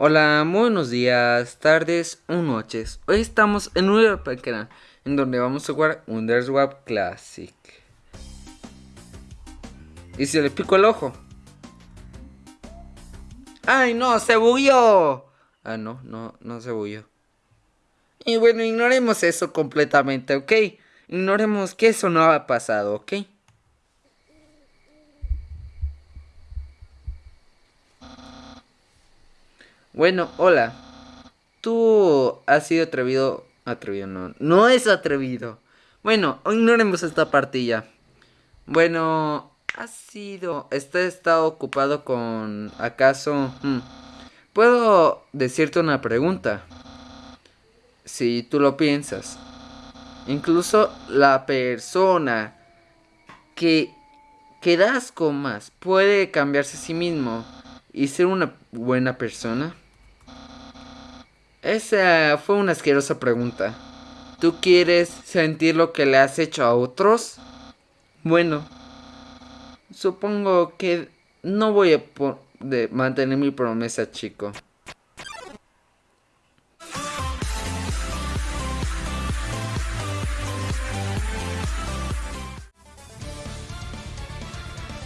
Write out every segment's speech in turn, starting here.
Hola, buenos días, tardes o noches. Hoy estamos en una pequeña en donde vamos a jugar Underswap Classic. Y se le pico el ojo. ¡Ay, no! ¡Se bugueó! Ah, no, no, no se bugueó. Y bueno, ignoremos eso completamente, ¿ok? Ignoremos que eso no ha pasado, ¿ok? Bueno, hola. Tú has sido atrevido. Atrevido, no. No es atrevido. Bueno, ignoremos esta partida. Bueno, ha sido. Este está ocupado con. ¿Acaso? Hmm, Puedo decirte una pregunta. Si tú lo piensas. Incluso la persona que, que das con más puede cambiarse a sí mismo y ser una buena persona. Esa fue una asquerosa pregunta. ¿Tú quieres sentir lo que le has hecho a otros? Bueno, supongo que no voy a mantener mi promesa, chico.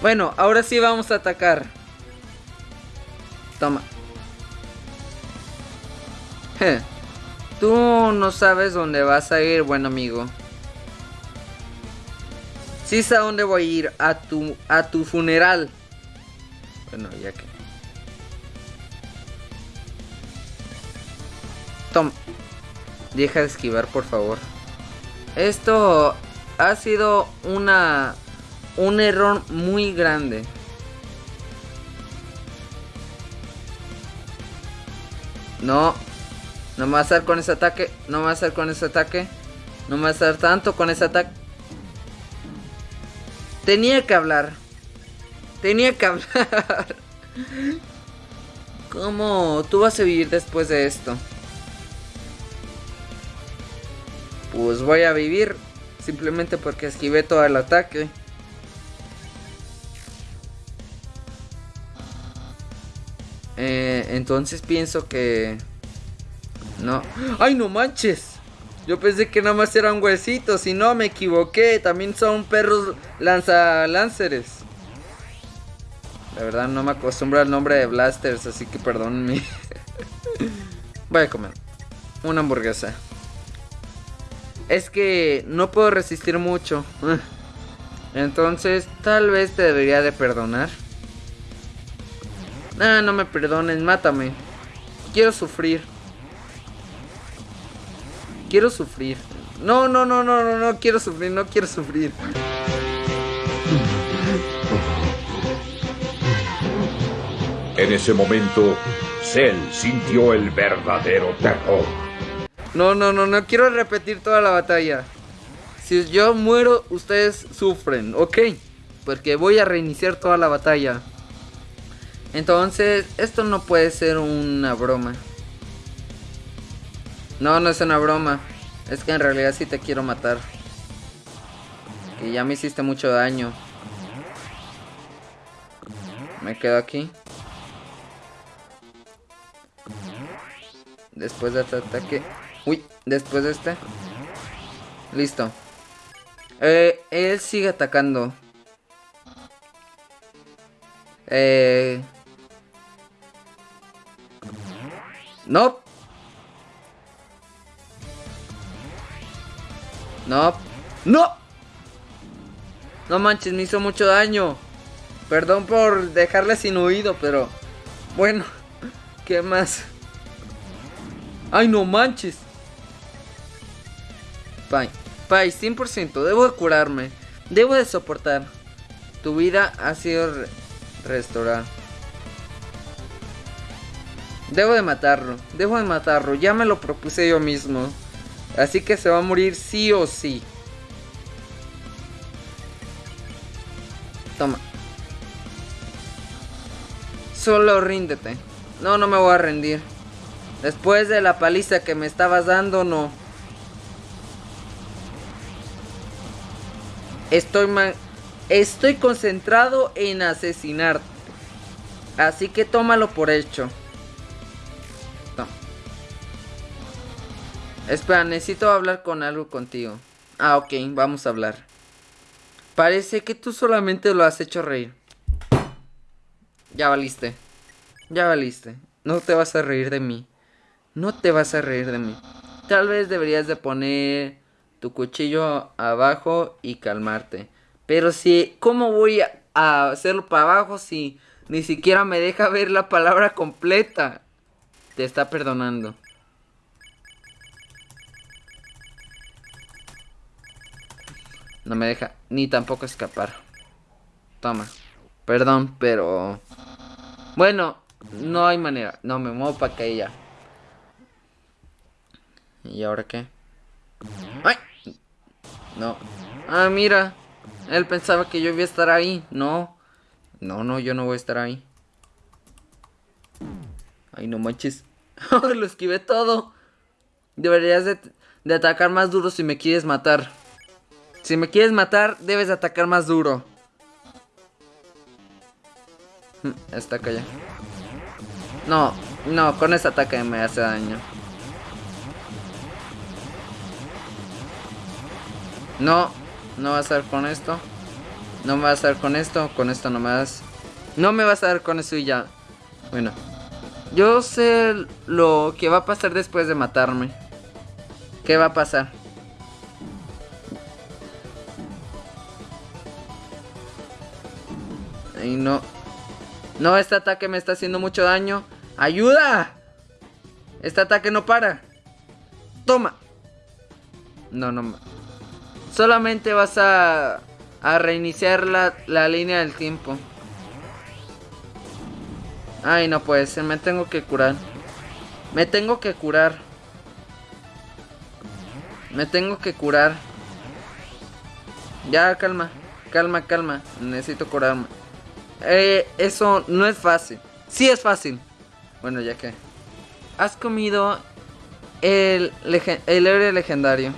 Bueno, ahora sí vamos a atacar. Toma. Tú no sabes dónde vas a ir, buen amigo. Sí sé a dónde voy a ir, a tu, a tu funeral. Bueno, ya que... Tom, deja de esquivar, por favor. Esto ha sido una... Un error muy grande. No, no me va a hacer con ese ataque. No me va a hacer con ese ataque. No me va a hacer tanto con ese ataque. Tenía que hablar. Tenía que hablar. ¿Cómo tú vas a vivir después de esto? Pues voy a vivir simplemente porque esquivé todo el ataque. Eh, entonces pienso que... No. ¡Ay, no manches! Yo pensé que nada más eran huesitos y no, me equivoqué. También son perros lanza lanceres. La verdad no me acostumbro al nombre de blasters, así que perdónenme. Voy a comer una hamburguesa. Es que no puedo resistir mucho. Entonces, tal vez te debería de perdonar. Ah, no me perdones, mátame. Quiero sufrir. Quiero sufrir. No, no, no, no, no, no quiero sufrir, no quiero sufrir. En ese momento, Cell sintió el verdadero terror. No, no, no, no quiero repetir toda la batalla. Si yo muero, ustedes sufren, ¿ok? Porque voy a reiniciar toda la batalla. Entonces, esto no puede ser una broma. No, no es una broma. Es que en realidad sí te quiero matar. Que ya me hiciste mucho daño. Me quedo aquí. Después de este ataque. Uy, después de este. Listo. Eh, él sigue atacando. Eh... No. No. ¡No! No manches, me hizo mucho daño. Perdón por dejarle sin oído, pero... Bueno, ¿qué más? ¡Ay, no manches! Pai, Pai, 100%, debo de curarme. Debo de soportar. Tu vida ha sido restaurada. Debo de matarlo, debo de matarlo, ya me lo propuse yo mismo. Así que se va a morir sí o sí. Toma. Solo ríndete. No, no me voy a rendir. Después de la paliza que me estabas dando, no. Estoy Estoy concentrado en asesinarte. Así que tómalo por hecho. Espera, necesito hablar con algo contigo. Ah, ok, vamos a hablar. Parece que tú solamente lo has hecho reír. Ya valiste. Ya valiste. No te vas a reír de mí. No te vas a reír de mí. Tal vez deberías de poner tu cuchillo abajo y calmarte. Pero si, ¿cómo voy a hacerlo para abajo si ni siquiera me deja ver la palabra completa? Te está perdonando. No me deja ni tampoco escapar. Toma. Perdón, pero... Bueno, no hay manera. No, me muevo para que ella. ¿Y ahora qué? ¡Ay! No. Ah, mira. Él pensaba que yo iba a estar ahí. No. No, no, yo no voy a estar ahí. Ay, no manches. Lo esquivé todo. Deberías de, de atacar más duro si me quieres matar. Si me quieres matar, debes atacar más duro. Está acá ya. No, no, con ese ataque me hace daño. No, no vas a dar con esto. No me vas a dar con esto. Con esto no me. No me vas a dar con eso y ya. Bueno. Yo sé lo que va a pasar después de matarme. ¿Qué va a pasar? Ay, no. No, este ataque me está haciendo mucho daño. ¡Ayuda! Este ataque no para. Toma. No, no. Solamente vas a, a reiniciar la, la línea del tiempo. Ay, no puede ser. Me tengo que curar. Me tengo que curar. Me tengo que curar. Ya, calma. Calma, calma. Necesito curarme. Eh, eso no es fácil. Sí es fácil. Bueno, ya que. Has comido el, el héroe legendario.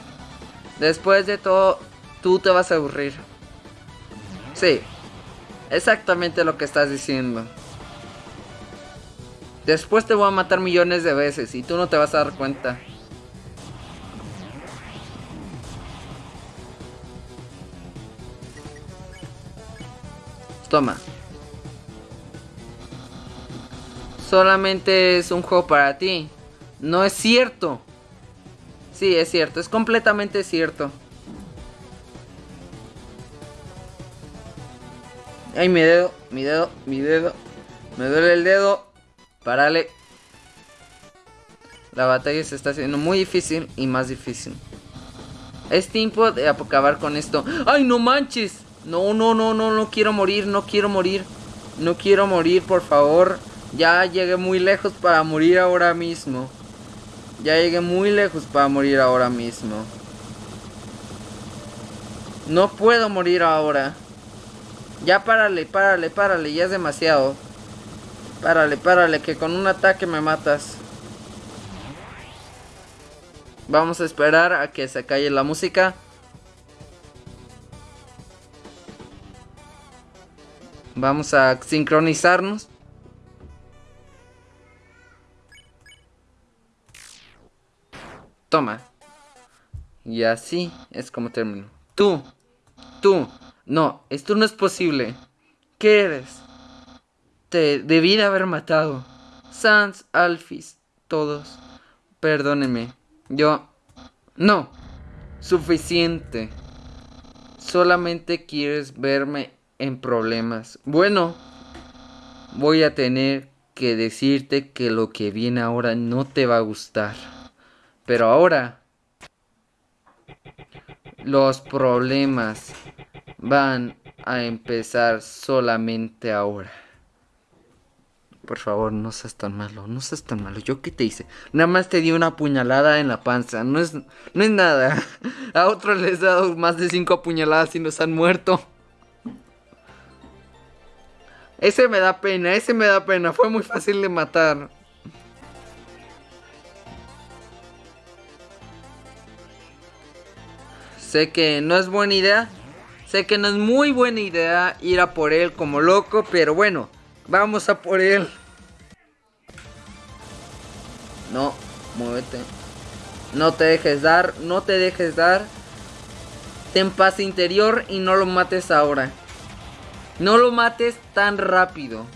Después de todo, tú te vas a aburrir. Sí. Exactamente lo que estás diciendo. Después te voy a matar millones de veces y tú no te vas a dar cuenta. Toma. Solamente es un juego para ti. No es cierto. Sí, es cierto, es completamente cierto. Ay, mi dedo, mi dedo, mi dedo. Me duele el dedo. Parale. La batalla se está haciendo muy difícil y más difícil. Es tiempo de acabar con esto. ¡Ay, no manches! No, no, no, no, no quiero morir, no quiero morir. No quiero morir, por favor. Ya llegué muy lejos para morir ahora mismo. Ya llegué muy lejos para morir ahora mismo. No puedo morir ahora. Ya párale, párale, párale, ya es demasiado. Párale, párale, que con un ataque me matas. Vamos a esperar a que se calle la música. Vamos a sincronizarnos. Toma. Y así es como termino. Tú, tú, no, esto no es posible. ¿Qué eres? Te debí de haber matado. Sans, Alphys, todos. Perdónenme. Yo... No. Suficiente. Solamente quieres verme en problemas. Bueno, voy a tener que decirte que lo que viene ahora no te va a gustar. Pero ahora los problemas van a empezar solamente ahora. Por favor, no seas tan malo, no seas tan malo. ¿Yo qué te hice? Nada más te di una puñalada en la panza. No es, no es nada. A otros les he dado más de cinco puñaladas y nos han muerto. Ese me da pena, ese me da pena. Fue muy fácil de matar. Sé que no es buena idea. Sé que no es muy buena idea ir a por él como loco, pero bueno, vamos a por él. No, muévete. No te dejes dar, no te dejes dar. Ten paz interior y no lo mates ahora. No lo mates tan rápido.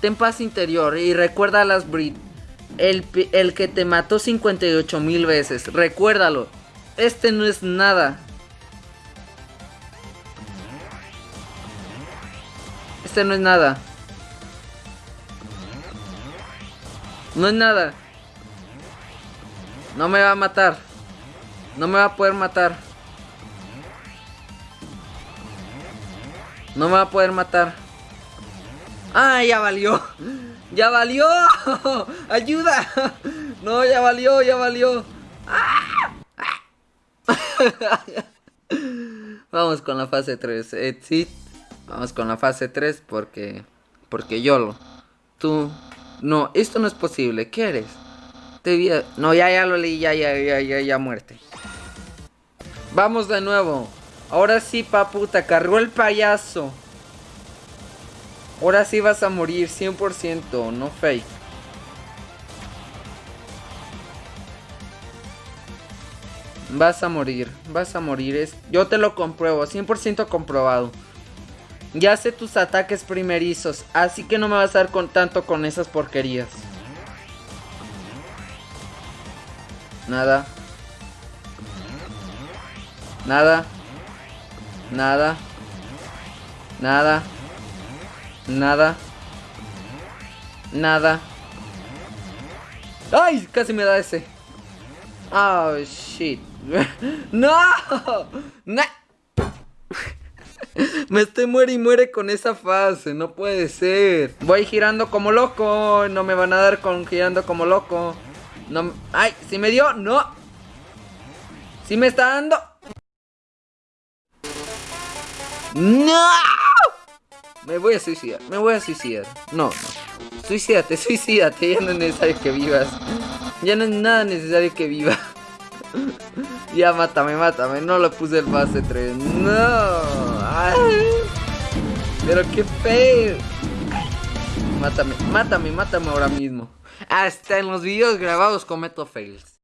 Ten paz interior y recuerda a las Brit. El, el que te mató 58 mil veces. Recuérdalo. Este no es nada. Este no es nada. No es nada. No me va a matar. No me va a poder matar. No me va a poder matar. ¡Ah, ya valió! ¡Ya valió! ¡Ayuda! No, ya valió, ya valió. Vamos con la fase 3. Exit. Vamos con la fase 3 porque... Porque yo lo... Tú... No, esto no es posible. ¿Qué eres? Te No, ya, ya lo leí. Ya, ya, ya, ya, ya muerte. Vamos de nuevo. Ahora sí, papu, te cargó el payaso. Ahora sí vas a morir 100%, no fake. Vas a morir, vas a morir. Es... Yo te lo compruebo, 100% comprobado. Ya sé tus ataques primerizos, así que no me vas a dar con tanto con esas porquerías. Nada. Nada. Nada. Nada. Nada. Nada. ¡Ay! Casi me da ese. Oh, shit. ¡No! Me estoy muere y muere con esa fase, no puede ser. Voy girando como loco, no me van a dar con girando como loco. No, ay, si me dio, no. Si me está dando. No. Me voy a suicidar, me voy a suicidar. No, no. Suicídate, suicídate, ya no es necesario que vivas. Ya no es nada necesario que viva. ya mátame, mátame, no lo puse el fase 3. No. Pero qué feo. Mátame, mátame, mátame ahora mismo. Hasta en los videos grabados cometo fails.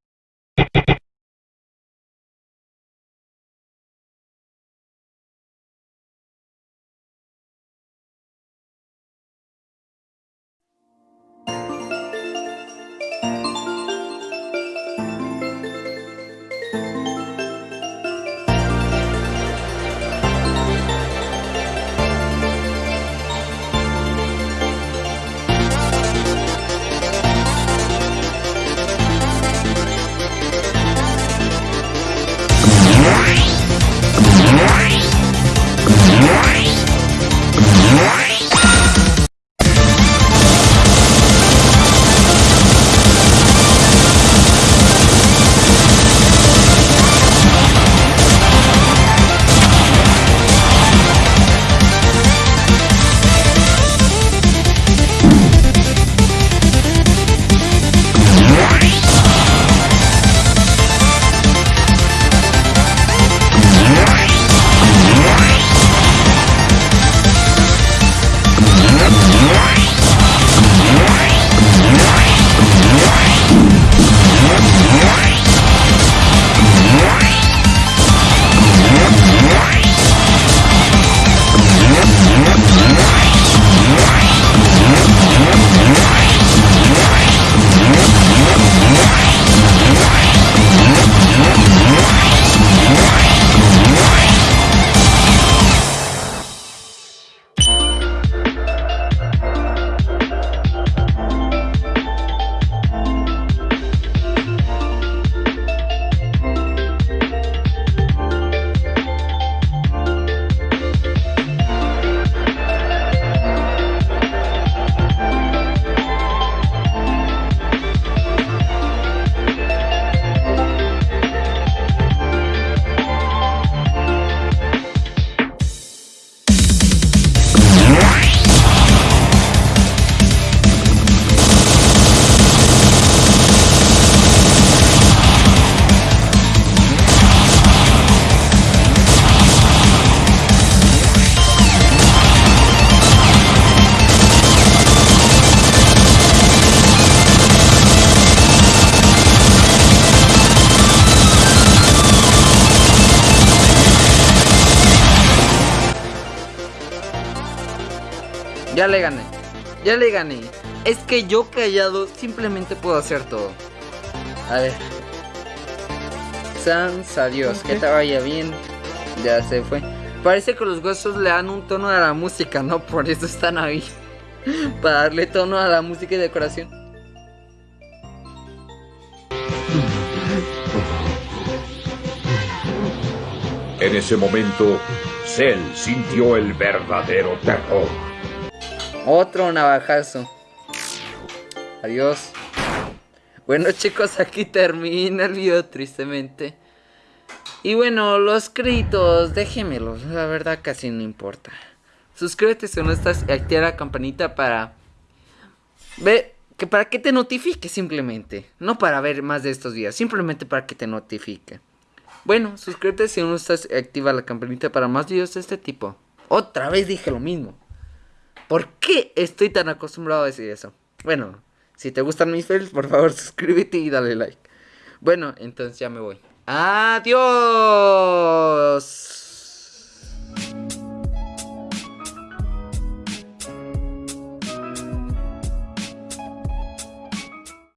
Ya le gané. Ya le gané. Es que yo callado simplemente puedo hacer todo. A ver. Sans, adiós. Que te vaya bien. Ya se fue. Parece que los huesos le dan un tono a la música, ¿no? Por eso están ahí. Para darle tono a la música y decoración. En ese momento, Cell sintió el verdadero terror. Otro navajazo. Adiós. Bueno chicos, aquí termina el video tristemente. Y bueno, los créditos, déjenmelos, la verdad casi no importa. Suscríbete si no estás y activa la campanita para... Ve, que para que te notifique simplemente. No para ver más de estos videos, simplemente para que te notifique. Bueno, suscríbete si no estás y activa la campanita para más videos de este tipo. Otra vez dije lo mismo. ¿Por qué estoy tan acostumbrado a decir eso? Bueno, si te gustan mis fails, por favor suscríbete y dale like. Bueno, entonces ya me voy. Adiós.